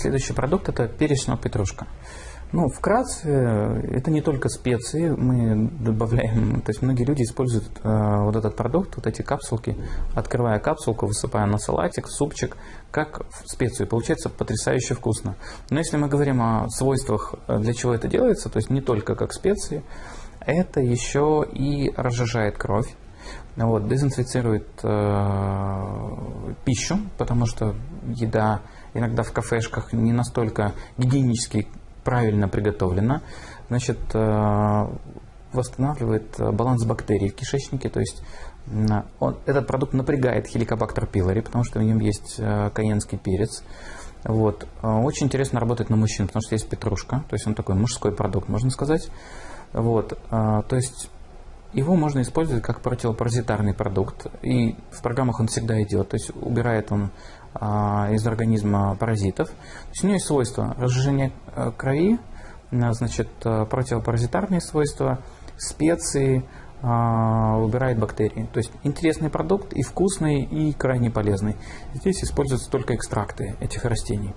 Следующий продукт – это перечная петрушка. Ну, вкратце, это не только специи, мы добавляем, то есть многие люди используют э, вот этот продукт, вот эти капсулки, открывая капсулку, высыпая на салатик, супчик, как специю. Получается потрясающе вкусно. Но если мы говорим о свойствах, э, для чего это делается, то есть не только как специи, это еще и разжижает кровь, вот, дезинфицирует э, пищу, потому что еда иногда в кафешках не настолько гигиенически правильно приготовлена, значит, э, восстанавливает баланс бактерий в кишечнике, то есть он, этот продукт напрягает хеликобактер пилори, потому что в нем есть э, каенский перец. Вот. Э, очень интересно работать на мужчин, потому что есть петрушка, то есть он такой мужской продукт, можно сказать. Вот. То есть его можно использовать как противопаразитарный продукт, и в программах он всегда идет, то есть убирает он а, из организма паразитов. То есть у него есть свойства разжижения э, крови, значит, э, противопаразитарные свойства, специи, а, убирает бактерии. То есть интересный продукт и вкусный, и крайне полезный. Здесь используются только экстракты этих растений.